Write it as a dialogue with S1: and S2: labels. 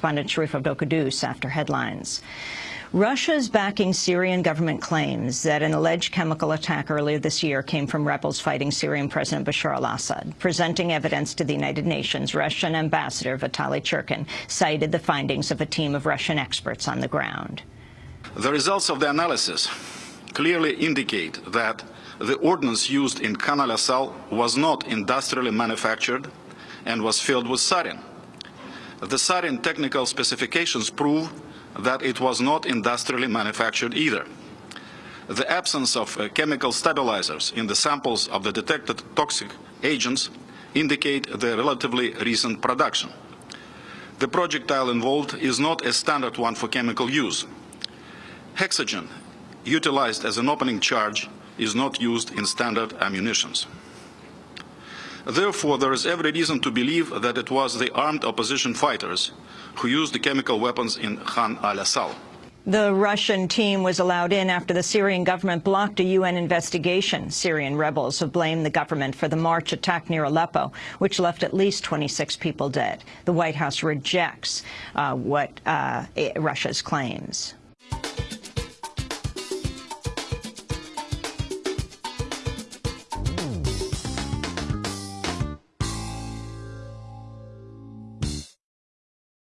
S1: correspondent Sharif Abdel after headlines. Russia's backing Syrian government claims that an alleged chemical attack earlier this year came from rebels fighting Syrian President Bashar al-Assad. Presenting evidence to the United Nations, Russian Ambassador Vitaly Churkin cited the findings of a team of Russian experts on the ground.
S2: The results of the analysis clearly indicate that the ordnance used in Khan al-Assal was not industrially manufactured and was filled with sarin. The sarin technical specifications prove that it was not industrially manufactured either. The absence of uh, chemical stabilizers in the samples of the detected toxic agents indicate the relatively recent production. The projectile involved is not a standard one for chemical use. Hexogen, utilized as an opening charge, is not used in standard ammunitions. Therefore, there is every reason to believe that it was the armed opposition fighters who used the chemical weapons in Khan al-Assal.
S1: The Russian team was allowed in after the Syrian government blocked a UN investigation. Syrian rebels have blamed the government for the March attack near Aleppo, which left at least 26 people dead. The White House rejects uh, what uh, Russia's claims.